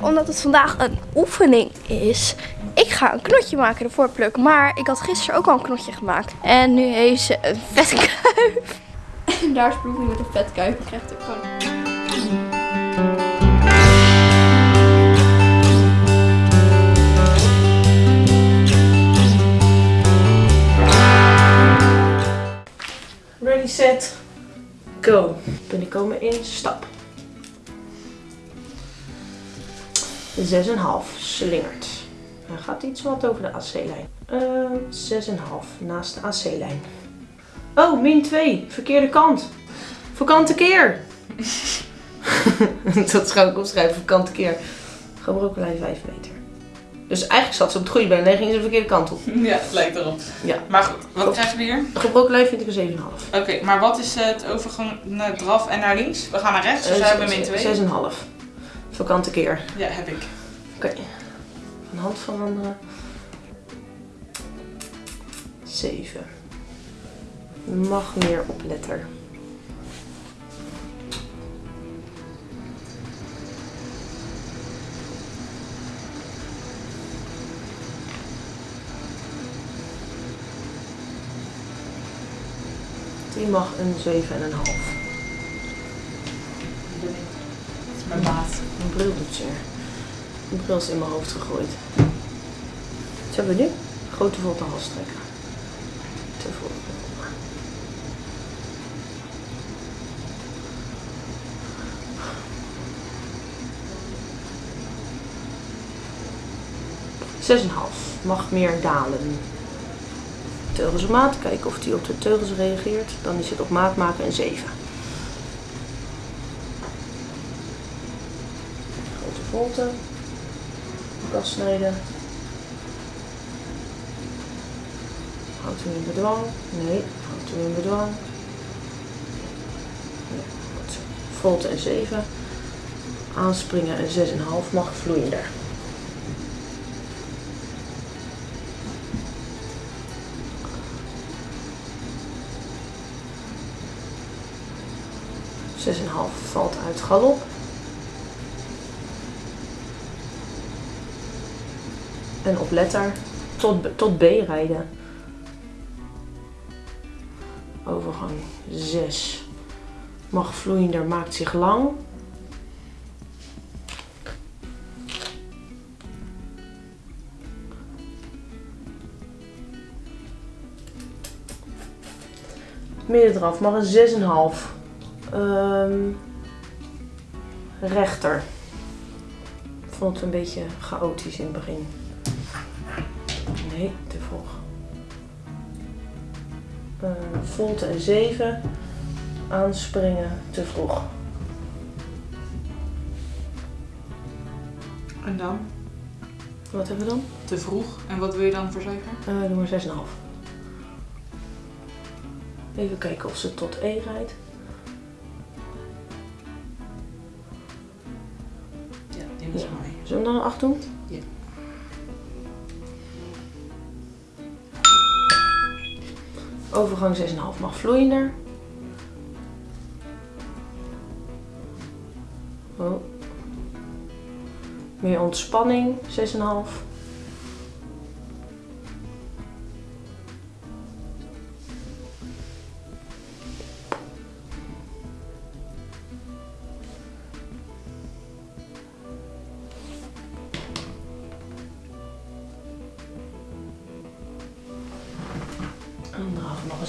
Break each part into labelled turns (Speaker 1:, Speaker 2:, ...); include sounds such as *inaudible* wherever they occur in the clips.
Speaker 1: omdat het vandaag een oefening is, ik ga een knotje maken ervoor plukken. Maar ik had gisteren ook al een knotje gemaakt. En nu heeft ze een vetkuif. En *laughs* daar is Bloemie met een vetkuif. Ik krijg het ook gewoon.
Speaker 2: Ready, set, go. Binnenkomen in stap. 6,5 slingert. Hij gaat iets wat over de AC-lijn. Eh 6,5 naast de AC-lijn. Oh, min 2. Verkeerde kant. Vakante keer. *laughs* Dat ga ik opschrijven. Vakante keer. Gebroken lijn 5 meter. Dus eigenlijk zat ze op het goede been. Nee, ging ze de verkeerde kant op.
Speaker 3: Ja, het lijkt erop.
Speaker 2: Ja.
Speaker 3: Maar goed, wat krijgen we hier?
Speaker 2: Gebroken lijn vind ik een 7,5.
Speaker 3: Oké, maar wat is het overgang naar draf en naar links? We gaan naar rechts, dus we hebben min 2.
Speaker 2: 6,5. Vakante keer.
Speaker 3: Ja, heb ik.
Speaker 2: Oké. Van hand veranderen. 7. Mag meer op letter. Die mag een 7,5.
Speaker 3: Dat is mijn baas.
Speaker 2: Mijn bril doet zeer. Mijn bril is in mijn hoofd gegooid. Wat hebben we nu? Grote volte hals trekken. Te vol. Zes en een half. Mag meer dalen. Teugels op maat. Kijken of hij op de teugels reageert. Dan is het op maat maken een 7. Grote volte. Kast snijden. Houdt u in bedwang? Nee, houdt u in bedwang. Ja, goed. Een 7. Aanspringen een 6,5 mag vloeiender. Zes en half valt uit galop. En op letter tot, tot B rijden. Overgang 6. Mag vloeiender, maakt zich lang. Midden eraf, mag een 6,5. Ehm rechter. Ik vond het een beetje chaotisch in het begin. Nee, te vroeg. Uh, volte een 7. Aanspringen te vroeg.
Speaker 3: En dan?
Speaker 2: Wat hebben we dan?
Speaker 3: Te vroeg. En wat wil je dan verzekeren?
Speaker 2: Uh, doe maar 6,5. Even kijken of ze tot E rijdt.
Speaker 3: Ja, die was
Speaker 2: Ja.
Speaker 3: mooi.
Speaker 2: Zullen we dan een 8 doen?
Speaker 3: Ja.
Speaker 2: Overgang 6,5 mag vloeiender. Oh. Meer ontspanning, 6,5.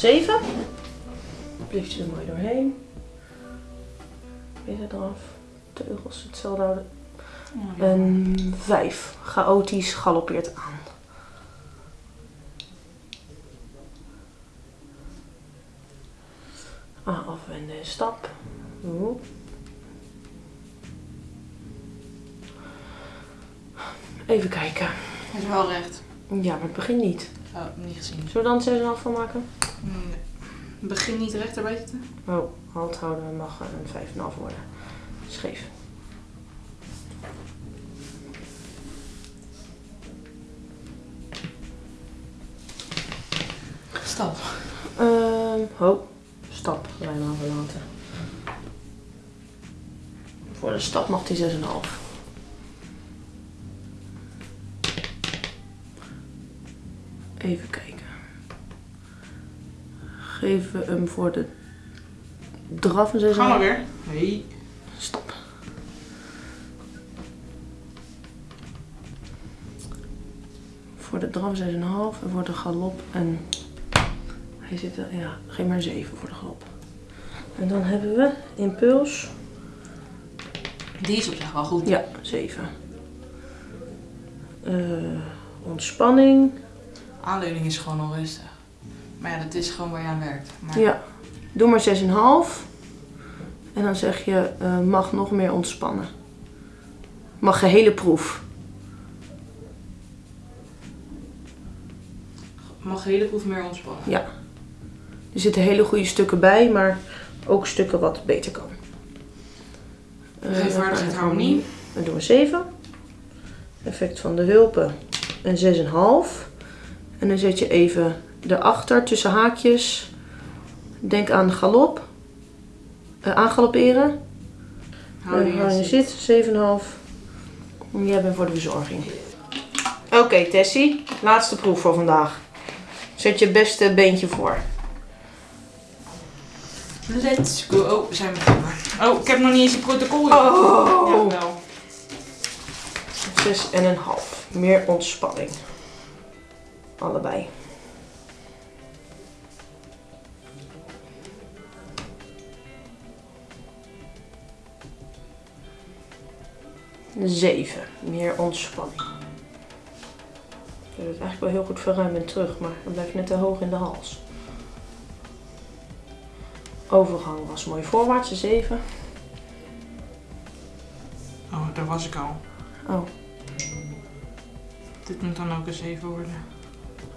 Speaker 2: 7. Blijft je er mooi doorheen. Weer eraf. Teugels hetzelfde houden.
Speaker 3: Ja.
Speaker 2: Een 5. Chaotisch galoppeert aan. Ah, afwenden en stap. Oeh. Even kijken.
Speaker 3: Hij is wel recht.
Speaker 2: Ja, maar het begint niet.
Speaker 3: Oh, niet gezien.
Speaker 2: Zullen we dan 6,5 van maken?
Speaker 3: Nee. Begin niet rechterbij te?
Speaker 2: Oh, hand houden mag een 5,5 worden. Scheef.
Speaker 3: Stap.
Speaker 2: Um, ho. Stap, Rijnman verlaten. Voor de stap mag die 6,5. Even kijken. Geven we hem voor de draf 6,5?
Speaker 3: Gaan we weer. Nee.
Speaker 2: Stop. Voor de draf 6,5 en voor de galop en hij zit er, ja, geen maar 7 voor de galop. En dan hebben we impuls,
Speaker 3: Die is op zich wel goed.
Speaker 2: ja, 7. Eh, ontspanning,
Speaker 3: Aanleuning is gewoon onrustig. Maar ja, dat is gewoon waar je aan werkt. Maar
Speaker 2: ja, doe maar 6,5. En dan zeg je, eh, mag nog meer ontspannen. Mag gehele proef.
Speaker 3: mag hele proef meer ontspannen.
Speaker 2: Ja. Er zitten hele goede stukken bij, maar ook stukken wat beter kan. Eh,
Speaker 3: Geef
Speaker 2: dan
Speaker 3: vaardigheid
Speaker 2: gaan we
Speaker 3: harmonie.
Speaker 2: Dan doen we 7. Effect van de hulpen een 6,5. En dan zet je even erachter tussen haakjes. Denk aan galop. Uh, aangalopperen.
Speaker 3: Houding
Speaker 2: Hou je
Speaker 3: en
Speaker 2: zit, 7,5. En Jij bent voor de verzorging. Oké, Tessie. Laatste proef voor vandaag. Zet je beste beentje voor.
Speaker 3: Let's go. Oh, we zijn begonnen. Oh, ik heb nog niet eens een protocol.
Speaker 2: Oh.
Speaker 3: Ja, wel.
Speaker 2: Zes en een half. Meer ontspanning. Allebei. Zeven. Meer ontspanning. Ik wil het eigenlijk wel heel goed verruimen terug, maar dan blijft net te hoog in de hals. Overgang was mooi voorwaarts, een zeven.
Speaker 3: Oh, daar was ik al.
Speaker 2: Oh.
Speaker 3: Dit moet dan ook een 7 worden.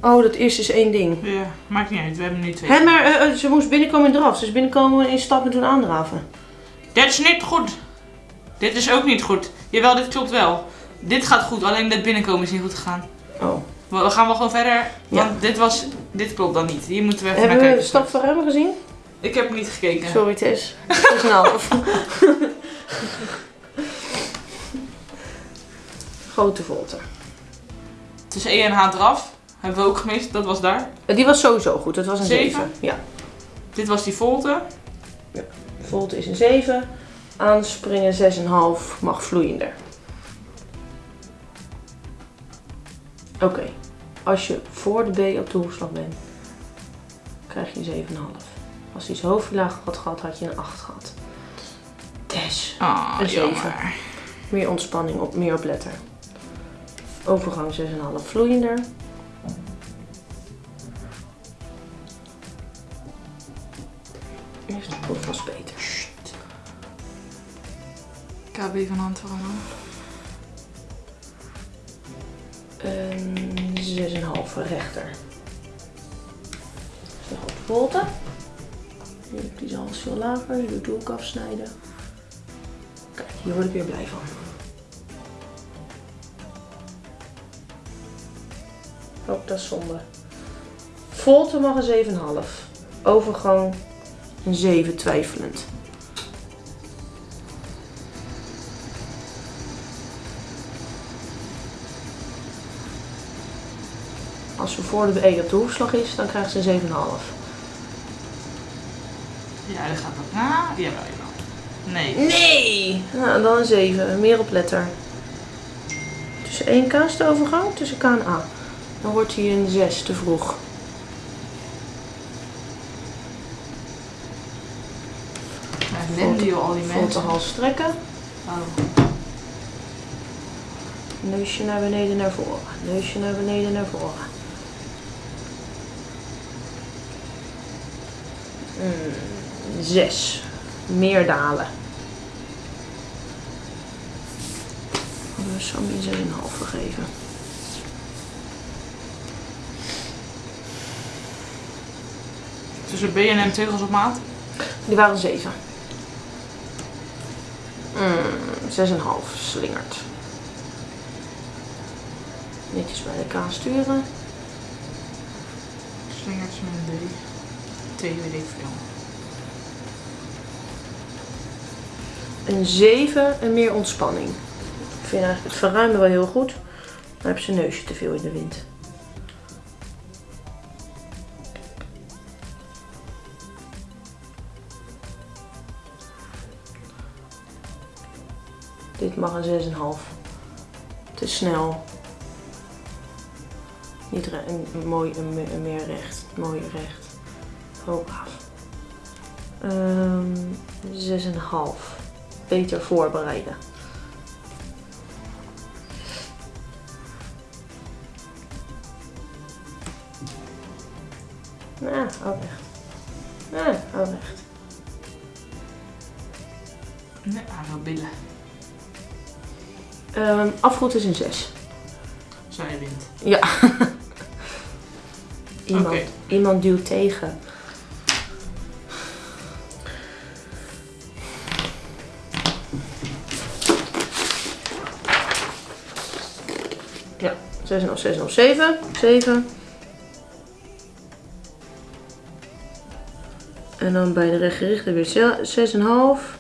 Speaker 2: Oh, dat eerste is één ding.
Speaker 3: Ja, maakt niet uit. We hebben nu twee.
Speaker 2: Hé, maar eh, eh, ze moest binnenkomen in draf. Ze is binnenkomen in stap en toen aandraven.
Speaker 3: Dit is niet goed. Dit is ook niet goed. Jawel, dit klopt wel. Dit gaat goed, alleen dit binnenkomen is niet goed gegaan.
Speaker 2: Oh.
Speaker 3: We we gaan wel gewoon verder, want
Speaker 2: Ja.
Speaker 3: dit was, dit klopt dan niet. Hier moeten we even
Speaker 2: Hebben
Speaker 3: naar
Speaker 2: we
Speaker 3: kijken.
Speaker 2: stap verruimen gezien?
Speaker 3: Ik heb niet gekeken.
Speaker 2: Sorry Tess. *laughs* Te snel. Grote volte.
Speaker 3: Tussen E en H eraf. Hebben we ook gemist, dat was daar.
Speaker 2: Die was sowieso goed. Dat was een
Speaker 3: Zeven?
Speaker 2: 7. Ja.
Speaker 3: Dit was die volte.
Speaker 2: Volte is een 7. Aanspringen 6,5. Mag vloeiender. Oké. Als je voor de B op de hoefslag bent, krijg je een 7,5. Als hij zijn hoofdlaag had gehad, had je een 8 gehad. Tess.
Speaker 3: Ah,
Speaker 2: Een zeven.
Speaker 3: jammer.
Speaker 2: Meer ontspanning, op, meer op letter. Overgang 6,5 vloeiender.
Speaker 3: KB van veranderen.
Speaker 2: Een 6,5 rechter. Zo goed volte. Hier, Die is alles veel lager. Je doet ook afsnijden. Kijk, hier word ik weer blij van. Oh, dat is zonde. Volte mag een 7,5. Overgang een 7 twijfelend. Als we voor de E op de hoefslag is, dan krijgt ze een 7,5.
Speaker 3: Ja, dat gaat ook. Ah, jawel, jawel. Nee.
Speaker 2: Nee! Nou, dan een 7. Meer op letter. Tussen 1K is de overgang, tussen K en A. Dan wordt hij een 6 te vroeg.
Speaker 3: Ja, joh, al die mensen.
Speaker 2: hals strekken.
Speaker 3: Oh.
Speaker 2: Neusje naar beneden naar voren. Neusje naar beneden naar voren. Zes. Meer dalen. Hadden we Sammy een 6,5 gegeven.
Speaker 3: Tussen B en M teugels op maat.
Speaker 2: Die waren 7. Mm, 6,5 slingert. Netjes bij K sturen.
Speaker 3: Slingers met een D.
Speaker 2: Een 7 en meer ontspanning. Ik vind eigenlijk het verruimen wel heel goed. Maar heb zijn neusje te veel in de wind. Dit mag een 6,5. Te snel. Niet een, mooi, een meer recht. Mooi recht. Hoppa. Ehm 6,5. Beter voorbereiden. Ja, ook recht. Ja, ook recht.
Speaker 3: Nee, aan wel billen.
Speaker 2: Ehm afgoed is een 6.
Speaker 3: Zij wint.
Speaker 2: Ja. *laughs* iemand,
Speaker 3: Oké.
Speaker 2: iemand duwt tegen. Ja, 6 of 6 of 7. 7. En dan bij de rechtgerichte weer 6,5.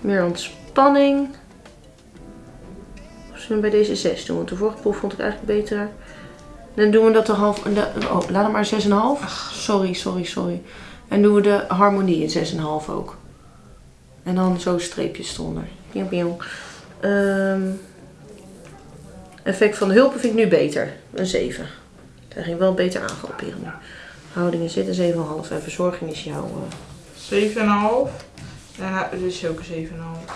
Speaker 2: Meer ontspanning. Of zullen we bij deze 6 doen? Want de vorige proef vond ik eigenlijk beter. Dan doen we dat de half. De, oh, laat hem maar 6,5. Sorry, sorry, sorry. En doen we de harmonie in 6,5 ook. En dan zo streepjes eronder. Pieuw, pieuw. Ehm, effect van de hulpen vind ik nu beter. Een 7. Hij ging wel beter aangroeperen nu. Houding is dit een 7,5. En verzorging is jouw. eh
Speaker 3: 7,5. Daarna dus ook een 7,5.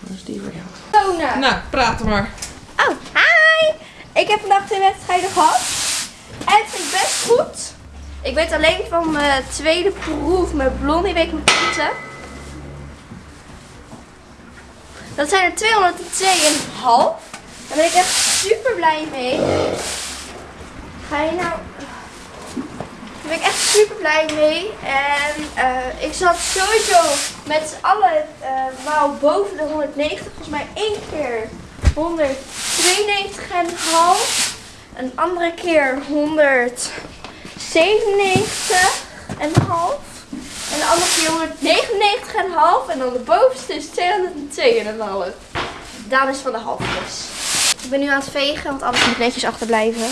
Speaker 2: dat is die voor jou.
Speaker 1: Tona.
Speaker 3: Nou, praat maar.
Speaker 1: Oh, hi! Ik heb vandaag twee wedstrijden gehad. En het ging best goed. Ik weet alleen van mijn tweede proef met Blondie week met punten. Dat zijn er 202,5. Daar ben ik echt super blij mee. Ga je nou... Daar ben ik echt super blij mee. En eh, ik zat sowieso met z'n allen eh boven de 190. Volgens mij één keer 192,5. Een andere keer 197,5. En de andere keer 199,5. En dan de bovenste is 202,5. Daan is van de halfjes. Ik ben nu aan het vegen, want alles moet netjes achterblijven.